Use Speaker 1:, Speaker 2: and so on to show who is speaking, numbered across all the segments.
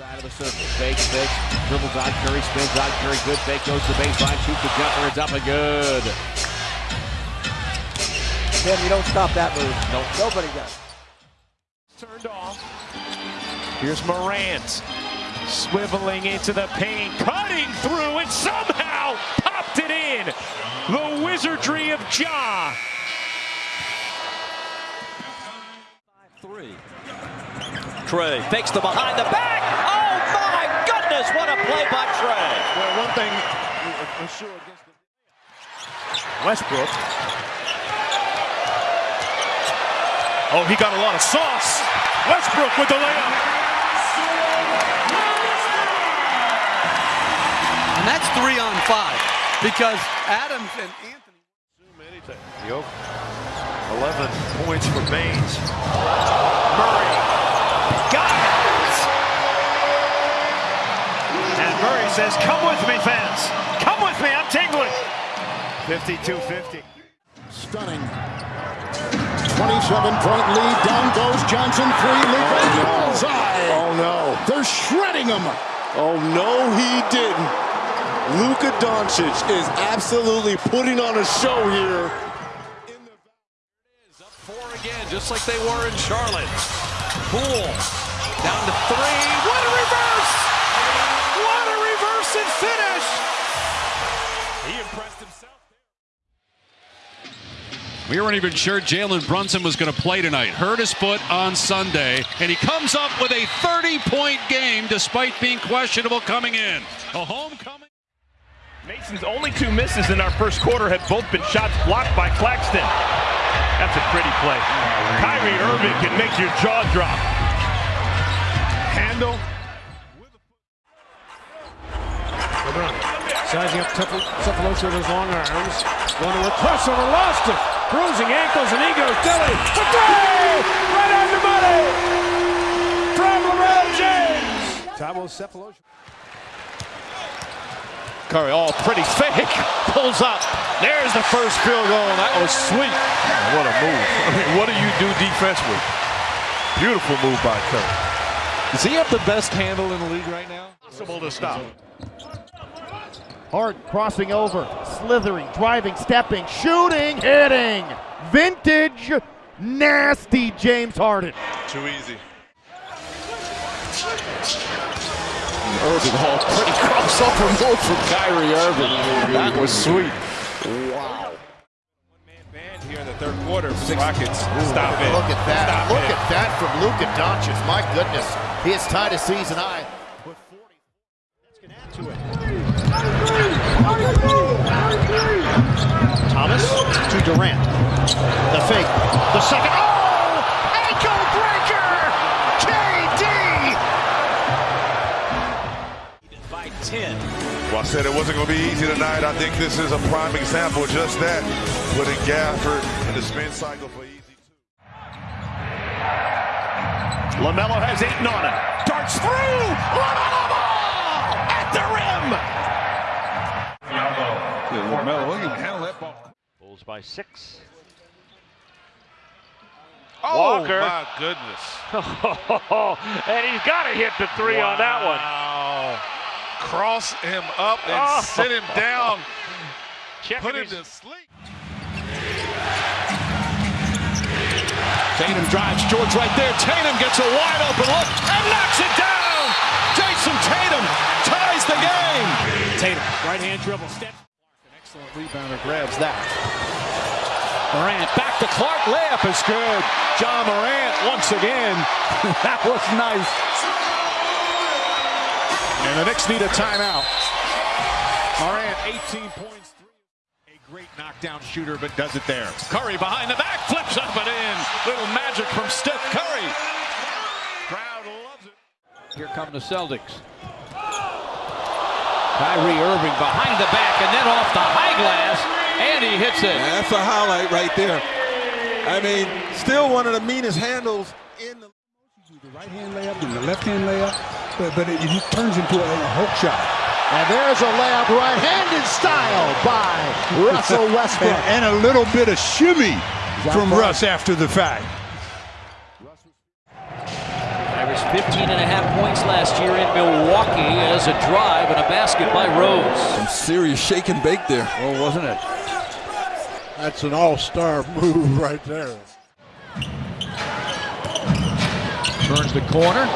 Speaker 1: Side of the circle, fake, fake, dribbles on Curry, spins on Curry, good fake, goes to the baseline, shoots the jumper, it's up and good.
Speaker 2: Tim, you don't stop that move.
Speaker 1: Nope.
Speaker 2: Nobody does.
Speaker 3: Turned off. Here's Morant. Swiveling into the paint, cutting through, and somehow popped it in. The wizardry of Ja.
Speaker 4: Three. Trey fakes the behind the back. Oh my goodness, what a play by Trey.
Speaker 3: Well, one thing for sure against the Westbrook. Oh, he got a lot of sauce. Westbrook with the layup.
Speaker 5: And that's three on five because Adams and Anthony.
Speaker 3: anything. Yo, 11 points for Baines. Says, "Come with me, fans. Come with me. I'm tingling." 52-50.
Speaker 6: Stunning. 27-point lead. Down goes Johnson. Three. Luka. Oh, Bullseye.
Speaker 7: Oh no.
Speaker 6: They're shredding him.
Speaker 7: Oh no, he didn't. Luka Doncic is absolutely putting on a show here.
Speaker 4: Up four again, just like they were in Charlotte. Poole down to three. What a reverse!
Speaker 3: He impressed himself.
Speaker 8: We weren't even sure Jalen Brunson was going to play tonight. Hurt his foot on Sunday, and he comes up with a 30-point game despite being questionable coming in. A homecoming.
Speaker 3: Mason's only two misses in our first quarter have both been shots blocked by Claxton. That's a pretty play. Kyrie Irving can make your jaw drop. Handle.
Speaker 9: Sizing up Sefolosha with his long arms. Going to a crossover, lost it. Bruising ankles and egos. Dilly. The three! Right on the money! From LeBron James! Thabo Sefolosha.
Speaker 3: Curry, all pretty fake. Pulls up. There's the first field goal. That was sweet. What a move. I mean, what do you do defensively? Beautiful move by Curry.
Speaker 4: Does he have the best handle in the league right now?
Speaker 3: Possible to stop.
Speaker 9: Hart crossing over, slithering, driving, stepping, shooting, hitting. Vintage, nasty James Harden.
Speaker 7: Too easy.
Speaker 1: Irving Hall, pretty crossover move from Kyrie Irving. That was sweet.
Speaker 6: Wow.
Speaker 3: One-man band here in the third quarter. Six Rockets. Stop it.
Speaker 10: Look at that.
Speaker 3: Stop
Speaker 10: Look
Speaker 3: it.
Speaker 10: at that from Luka Doncic. My goodness. He has tied a season high. with 40. That's going to add to it. Thomas to Durant. The fake. The second. Oh! Ankle breaker! KD!
Speaker 4: By 10.
Speaker 7: Well, I said it wasn't going to be easy tonight. I think this is a prime example of just that. Putting Gafford in the spin cycle for easy two.
Speaker 3: LaMelo has eight on it. Darts through.
Speaker 8: He can handle that ball.
Speaker 3: Bulls by six.
Speaker 7: Oh,
Speaker 3: Walker.
Speaker 7: my goodness.
Speaker 3: and he's got to hit the three on that one.
Speaker 7: Cross him up and
Speaker 3: Oh.
Speaker 7: sit him down.
Speaker 3: Checking
Speaker 7: Put him
Speaker 3: his-
Speaker 7: to sleep.
Speaker 8: Tatum drives George right there. Tatum gets a wide open look and knocks it down. Jayson Tatum ties the game.
Speaker 9: Tatum, right hand dribble, step. Excellent rebounder grabs that. Morant back to Clark, layup is good. John Morant once again. that was nice. And the Knicks need a timeout. Morant, 18 points. Three. A great knockdown shooter, but does it there.
Speaker 8: Curry behind the back, flips up and in. Little magic from Steph Curry.
Speaker 3: Crowd loves it.
Speaker 1: Here come the Celtics. Kyrie Irving behind the back and then off the high glass, and he hits it.
Speaker 7: That's a highlight right there. I mean, still one of the meanest handles in the.
Speaker 5: The right hand layup and the left hand layup, but, but it, it turns into a, a hook shot.
Speaker 6: And there's a layup right-handed style by Russell Westbrook.
Speaker 5: And, and a little bit of shimmy from
Speaker 6: far?
Speaker 5: Russ after the fact.
Speaker 1: Kyrie
Speaker 4: 15 and a half points last year in Milwaukee as a drive and a basket by Rose.
Speaker 11: Some serious shake and bake there.
Speaker 2: Oh, wasn't it?
Speaker 12: That's an all-star move right there.
Speaker 4: Turns the corner.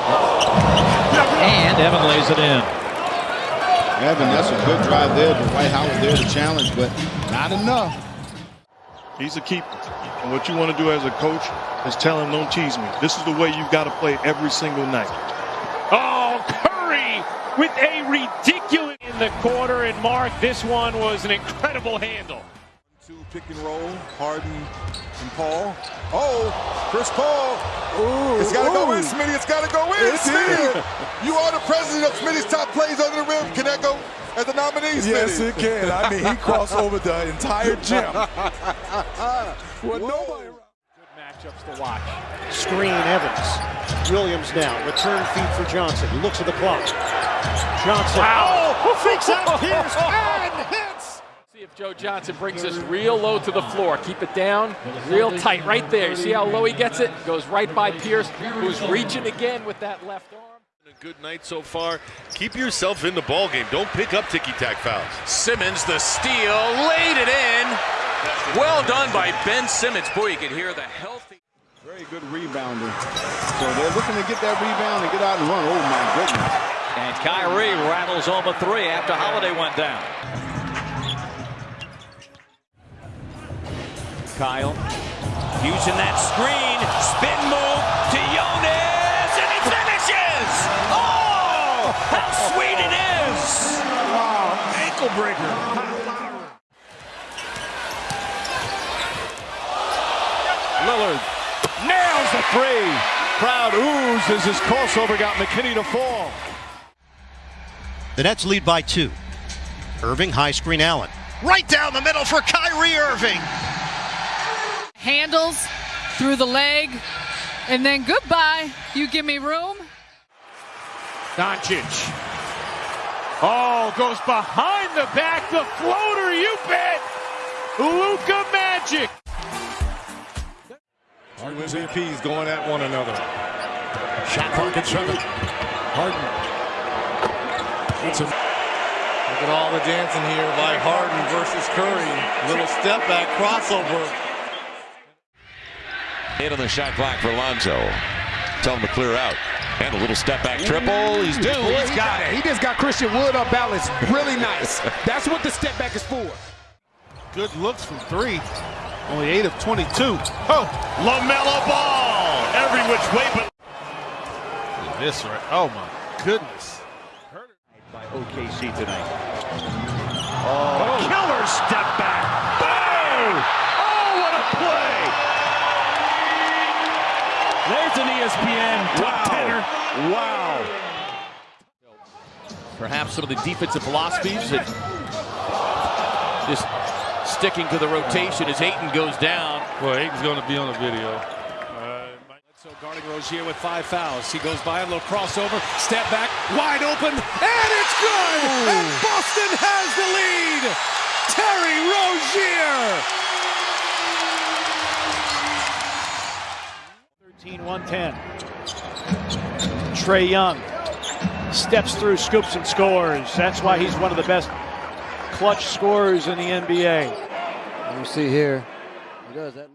Speaker 4: And Evan lays it in.
Speaker 6: Evan, that's a good drive there. Dwight Howard there to challenge, but not enough.
Speaker 13: He's a keeper. And what you want to do as a coach is tell him, don't tease me. This is the way you've got to play every single night.
Speaker 9: Oh, Curry with a ridiculous in the quarter. And Mark, this one was an incredible handle.
Speaker 11: Two pick and roll, Harden and Paul. Oh, Chris Paul.
Speaker 7: Ooh, it's got to go in, Smitty. It's got to go in, Smitty. you are the president of Smitty's top plays under the rim. Can that go as a nominee, Smitty?
Speaker 11: Yes, it can. I mean, he crossed over the entire gym. well, nobody.
Speaker 14: Good matchups to watch. Screen Evans. Williams now. Return feed for Johnson. He looks at the clock. Johnson.
Speaker 9: Wow.
Speaker 14: Oh, fakes out Pierce and hits.
Speaker 15: See if Joe Johnson brings this real low to the floor. Keep it down, real tight, right there. You see how low he gets it? Goes right by Pierce, who's reaching again with that left arm.
Speaker 16: A good night so far. Keep yourself in the ball game. Don't pick up ticky-tack fouls.
Speaker 17: Simmons, the steal, laid it in. Well done by Ben Simmons. Boy, you can hear the healthy.
Speaker 6: Very good rebounder. So they're looking to get that rebound and get out and run. Oh, my goodness.
Speaker 4: And Kyrie rattles home a three after Holiday went down. Kyle using that screen, spin move to Jonas, and he finishes! Oh, how sweet it is!
Speaker 14: Wow, ankle breaker.
Speaker 9: Lillard nails the three. Crowd oohs as his crossover got McKinney to fall.
Speaker 10: The Nets lead by two. Irving, high screen Allen. Right down the middle for Kyrie Irving.
Speaker 18: Handles through the leg, and then goodbye. You give me room.
Speaker 9: Doncic. Oh, goes behind the back. The floater, you bet. Luka Magic.
Speaker 12: Our MVPs going at one another.
Speaker 14: Shot clock at seven. Harden. It's a
Speaker 19: Look at all the dancing here by Harden versus Curry. Little step back crossover.
Speaker 1: Hit on the shot clock for Lonzo. Tell him to clear out. And a little step back triple. He's due.
Speaker 2: Boy,
Speaker 1: He's
Speaker 2: he
Speaker 1: got it.
Speaker 2: He just got Christian Wood up balance. Really nice. That's what the step back is for.
Speaker 19: Good looks from three. Only 8 of 22. Oh, LaMelo Ball. Every which way but. This right. Oh, my goodness.
Speaker 14: by OKC tonight.
Speaker 9: Oh. oh, killer step back. Oh! Oh, what a play! There's an E ESPN top tenner.
Speaker 1: Wow.
Speaker 15: Perhaps some of the defensive philosophies that just sticking to the rotation as Ayton goes down.
Speaker 19: Well, Ayton's going to be on the video.
Speaker 14: So guarding Rozier with five fouls. He goes by a little crossover, step back, wide open, and it's good. And Boston has the lead. Terry Rozier. 13-110. Trae Young steps through, scoops and scores. That's why he's one of the best clutch scorers in the NBA.
Speaker 2: You see here, he does that.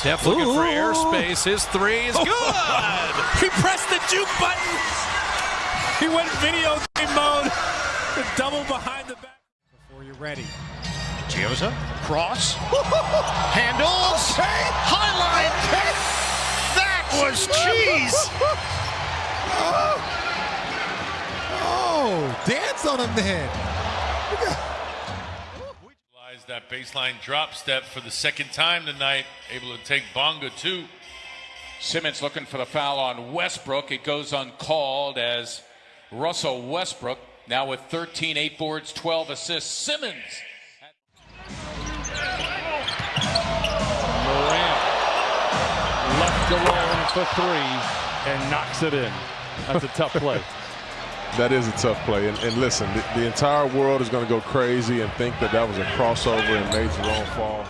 Speaker 17: Steph looking for airspace. His three is oh. good. he pressed the juke button. He went video game mode. The double behind the back.
Speaker 14: Before you're ready.
Speaker 10: Gioza, cross, handles, highlight. That was cheese.
Speaker 12: Oh, dance on him then.
Speaker 16: That baseline drop step for the second time tonight, able to take Bonga two.
Speaker 17: Simmons looking for the foul on Westbrook. It goes uncalled as Russell Westbrook now with 13 8 boards, 12 assists. Simmons.
Speaker 9: Morant left alone for three and knocks it in. That's a tough play.
Speaker 20: That is a tough play. And, and listen, the, the, entire world is going to go crazy and think that that was a crossover and made Jerome fall.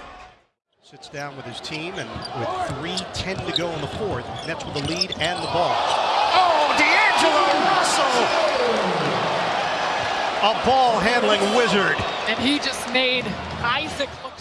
Speaker 10: Sits down with his team, and with 3.10 to go in the fourth, Nets with the lead and the ball. Oh, D'Angelo Russell! A ball handling wizard.
Speaker 18: And he just made Isaac look